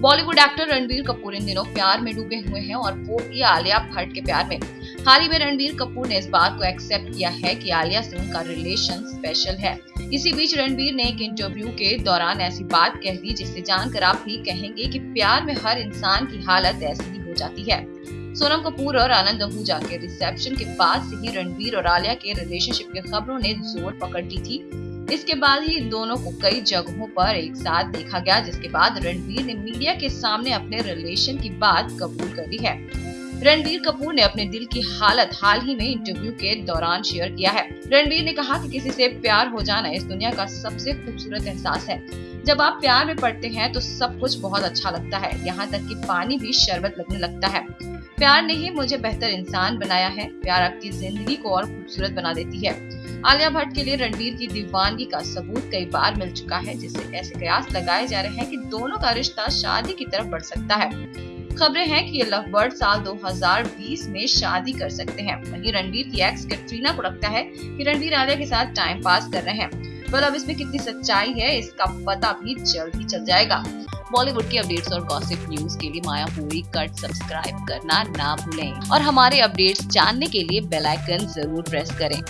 Bollywood actor Ranbir Kapoor इन दिनों प्यार में डूबे हुए हैं और वो भी आलिया भट्ट के प्यार में। हाल ही में रणबीर कपूर ने इस बात को एक्सेप्ट किया है कि आलिया से उनका रिलेशन स्पेशल है। इसी बीच रणबीर ने एक इंटरव्यू के दौरान ऐसी बात कह दी जिससे जानकर आप भी कहेंगे कि प्यार में हर इंसान की हालत ऐसी ही हो जाती है। सोनम कपूर और आनंद आहूजा के रिसेप्शन के बाद से ही रणबीर और आलिया के रिलेशनशिप की खबरों ने ज़ोर पकड़ ली थी। इसके बाद ही इन दोनों को कई जगहों पर एक साथ देखा गया, जिसके बाद रणबीर ने मीडिया के सामने अपने रिलेशन की बात कबूल कर ली है। रणबीर कपूर ने अपने दिल की हालत हाल ही में इंटरव्यू के दौरान शेयर किया है। रणबीर ने कहा कि किसी से प्यार हो जाना इस दुनिया का सबसे खूबसूरत एहसास है। जब आप प्यार में पड़ते हैं तो सब कुछ बहुत अच्छा लगता है। यहाँ तक कि पानी भी शरबत लगने लगता है। प्यार ने ही मुझे बेहतर इंसान बनाया है। प्यार आपकी ज़िंदगी को और खूबसूरत बना देती है। आलिया भट्ट के लिए रणबीर की दीवानगी का सबूत कई बार मिल चुका है, जिससे ऐसे कयास लगाए जा रहे हैं कि दोनों का रिश्ता शादी की तरफ़ बढ़ सकता है। खबरें हैं कि ये लव बर्ड साल 2020 में शादी कर सकते हैं। वहीं रणबीर की एक्स कैटरीना को लगता है कि रणवीर आलिया के साथ टाइम पास कर रहे हैं। पर अब इसमें कितनी सच्चाई है, इसका पता भी जल्द ही चल जाएगा। बॉलीवुड की अपडेट्स और गॉसिप न्यूज़ के लिए माया पूरी कट सब्सक्राइब करना ना भूलें। और हमारे अपडेट्स जानने के लिए बेल आइकन ज़रूर प्रेस करें.